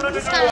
Descarga.